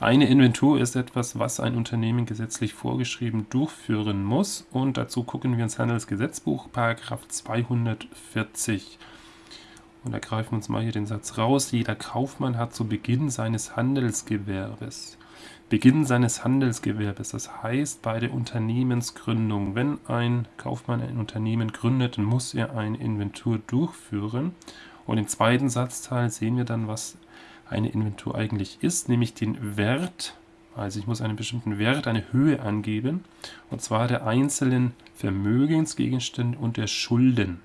Eine Inventur ist etwas, was ein Unternehmen gesetzlich vorgeschrieben durchführen muss und dazu gucken wir ins Handelsgesetzbuch, Paragraph 240. Und da greifen wir uns mal hier den Satz raus. Jeder Kaufmann hat zu Beginn seines Handelsgewerbes. Beginn seines Handelsgewerbes, das heißt bei der Unternehmensgründung. Wenn ein Kaufmann ein Unternehmen gründet, muss er eine Inventur durchführen. Und im zweiten Satzteil sehen wir dann, was eine Inventur eigentlich ist, nämlich den Wert, also ich muss einen bestimmten Wert, eine Höhe angeben, und zwar der einzelnen Vermögensgegenstände und der Schulden.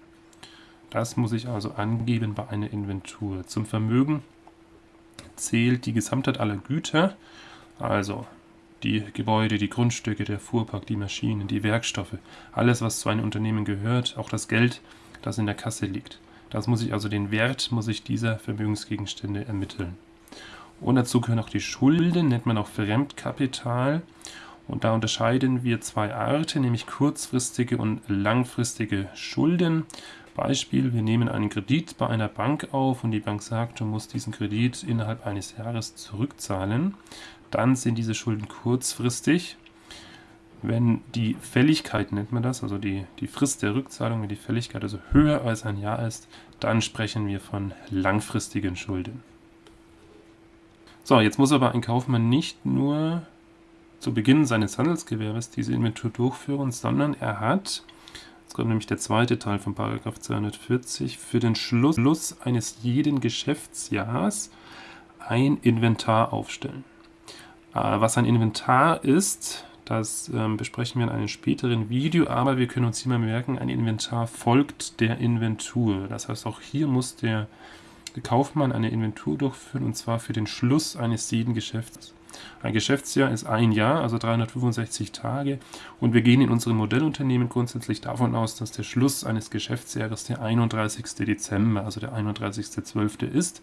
Das muss ich also angeben bei einer Inventur. Zum Vermögen zählt die Gesamtheit aller Güter, also die Gebäude, die Grundstücke, der Fuhrpark, die Maschinen, die Werkstoffe, alles, was zu einem Unternehmen gehört, auch das Geld, das in der Kasse liegt. Das muss ich also den Wert muss ich dieser Vermögensgegenstände ermitteln. Und dazu gehören auch die Schulden, nennt man auch Fremdkapital. Und da unterscheiden wir zwei Arten, nämlich kurzfristige und langfristige Schulden. Beispiel, wir nehmen einen Kredit bei einer Bank auf und die Bank sagt, du musst diesen Kredit innerhalb eines Jahres zurückzahlen. Dann sind diese Schulden kurzfristig wenn die Fälligkeit, nennt man das, also die, die Frist der Rückzahlung, wenn die Fälligkeit also höher als ein Jahr ist, dann sprechen wir von langfristigen Schulden. So, jetzt muss aber ein Kaufmann nicht nur zu Beginn seines Handelsgewerbes diese Inventur durchführen, sondern er hat, jetzt kommt nämlich der zweite Teil von 240, für den Schluss eines jeden Geschäftsjahres ein Inventar aufstellen. Äh, was ein Inventar ist, das ähm, besprechen wir in einem späteren Video, aber wir können uns hier mal merken, ein Inventar folgt der Inventur. Das heißt, auch hier muss der Kaufmann eine Inventur durchführen, und zwar für den Schluss eines jeden Geschäfts. Ein Geschäftsjahr ist ein Jahr, also 365 Tage, und wir gehen in unserem Modellunternehmen grundsätzlich davon aus, dass der Schluss eines Geschäftsjahres der 31. Dezember, also der 31.12. ist.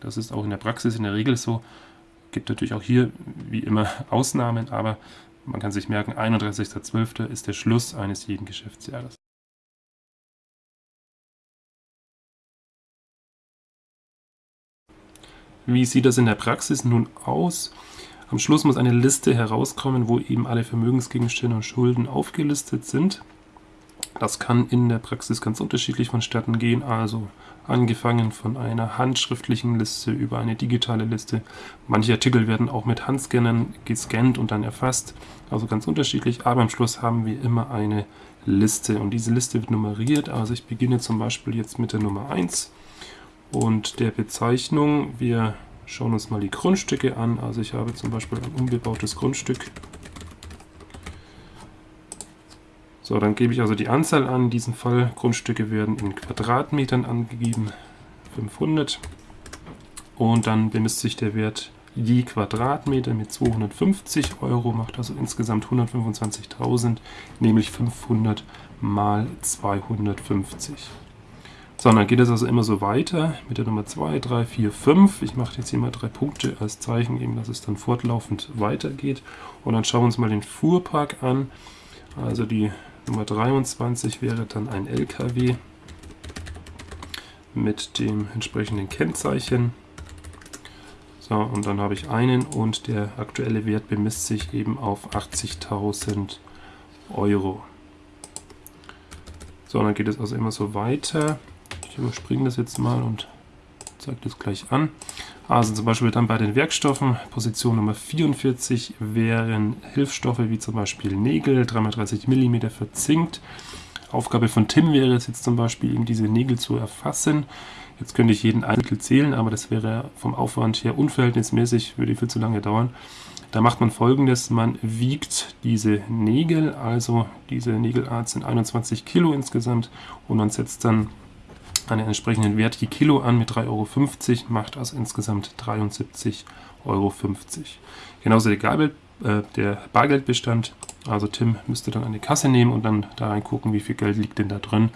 Das ist auch in der Praxis in der Regel so. Gibt natürlich auch hier wie immer Ausnahmen, aber man kann sich merken, 31.12. ist der Schluss eines jeden Geschäftsjahres. Wie sieht das in der Praxis nun aus? Am Schluss muss eine Liste herauskommen, wo eben alle Vermögensgegenstände und Schulden aufgelistet sind. Das kann in der Praxis ganz unterschiedlich vonstatten gehen, also angefangen von einer handschriftlichen Liste über eine digitale Liste. Manche Artikel werden auch mit Handscannern gescannt und dann erfasst, also ganz unterschiedlich, aber am Schluss haben wir immer eine Liste. Und diese Liste wird nummeriert, also ich beginne zum Beispiel jetzt mit der Nummer 1 und der Bezeichnung. Wir schauen uns mal die Grundstücke an, also ich habe zum Beispiel ein unbebautes Grundstück So, dann gebe ich also die Anzahl an. In diesem Fall Grundstücke werden in Quadratmetern angegeben, 500. Und dann bemisst sich der Wert je Quadratmeter mit 250 Euro, macht also insgesamt 125.000, nämlich 500 mal 250. So, dann geht es also immer so weiter mit der Nummer 2, 3, 4, 5. Ich mache jetzt hier mal drei Punkte als Zeichen, eben, dass es dann fortlaufend weitergeht. Und dann schauen wir uns mal den Fuhrpark an. Also die Nummer 23 wäre dann ein LKW mit dem entsprechenden Kennzeichen. So, und dann habe ich einen und der aktuelle Wert bemisst sich eben auf 80.000 Euro. So, dann geht es also immer so weiter. Ich überspringe das jetzt mal und zeige das gleich an. Also zum Beispiel dann bei den Werkstoffen, Position Nummer 44 wären Hilfsstoffe wie zum Beispiel Nägel, 3x30 mm verzinkt. Aufgabe von Tim wäre es jetzt zum Beispiel, eben diese Nägel zu erfassen. Jetzt könnte ich jeden Einzel zählen, aber das wäre vom Aufwand her unverhältnismäßig, würde viel zu lange dauern. Da macht man folgendes, man wiegt diese Nägel, also diese Nägelart sind 21 Kilo insgesamt und man setzt dann einen entsprechenden Wert je Kilo an mit 3,50 Euro, macht also insgesamt 73,50 Euro. Genauso der, Gabel, äh, der Bargeldbestand, also Tim müsste dann eine Kasse nehmen und dann da reingucken, wie viel Geld liegt denn da drin.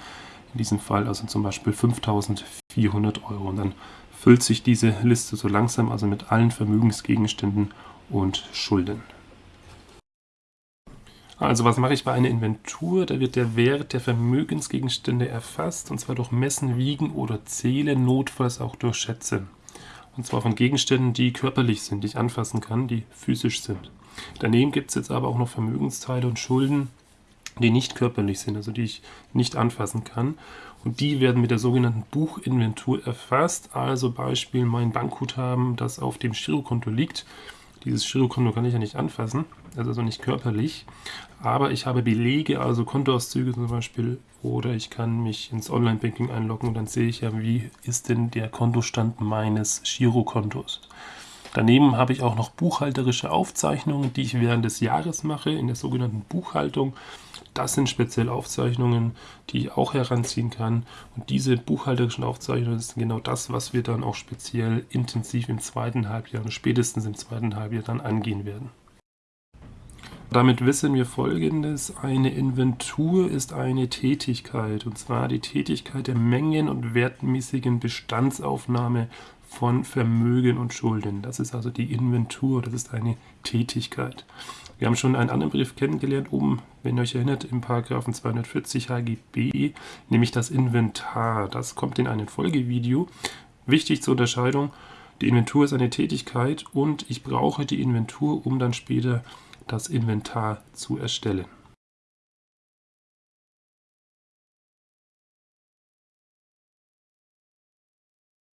In diesem Fall also zum Beispiel 5400 Euro. Und dann füllt sich diese Liste so langsam, also mit allen Vermögensgegenständen und Schulden. Also was mache ich bei einer Inventur? Da wird der Wert der Vermögensgegenstände erfasst, und zwar durch Messen, Wiegen oder Zählen, notfalls auch durch Schätze. Und zwar von Gegenständen, die körperlich sind, die ich anfassen kann, die physisch sind. Daneben gibt es jetzt aber auch noch Vermögensteile und Schulden, die nicht körperlich sind, also die ich nicht anfassen kann. Und die werden mit der sogenannten Buchinventur erfasst. Also Beispiel mein Bankguthaben, das auf dem Girokonto liegt. Dieses Girokonto kann ich ja nicht anfassen, also nicht körperlich. Aber ich habe Belege, also Kontoauszüge zum Beispiel, oder ich kann mich ins Online-Banking einloggen und dann sehe ich ja, wie ist denn der Kontostand meines Girokontos. Daneben habe ich auch noch buchhalterische Aufzeichnungen, die ich während des Jahres mache, in der sogenannten Buchhaltung. Das sind speziell Aufzeichnungen, die ich auch heranziehen kann. Und diese buchhalterischen Aufzeichnungen sind genau das, was wir dann auch speziell intensiv im zweiten Halbjahr und spätestens im zweiten Halbjahr dann angehen werden. Damit wissen wir folgendes, eine Inventur ist eine Tätigkeit, und zwar die Tätigkeit der mengen- und wertmäßigen Bestandsaufnahme von Vermögen und Schulden. Das ist also die Inventur, das ist eine Tätigkeit. Wir haben schon einen anderen Brief kennengelernt, oben, wenn ihr euch erinnert, im Paragraphen 240 HGB, nämlich das Inventar. Das kommt in einem Folgevideo. Wichtig zur Unterscheidung, die Inventur ist eine Tätigkeit und ich brauche die Inventur, um dann später das Inventar zu erstellen.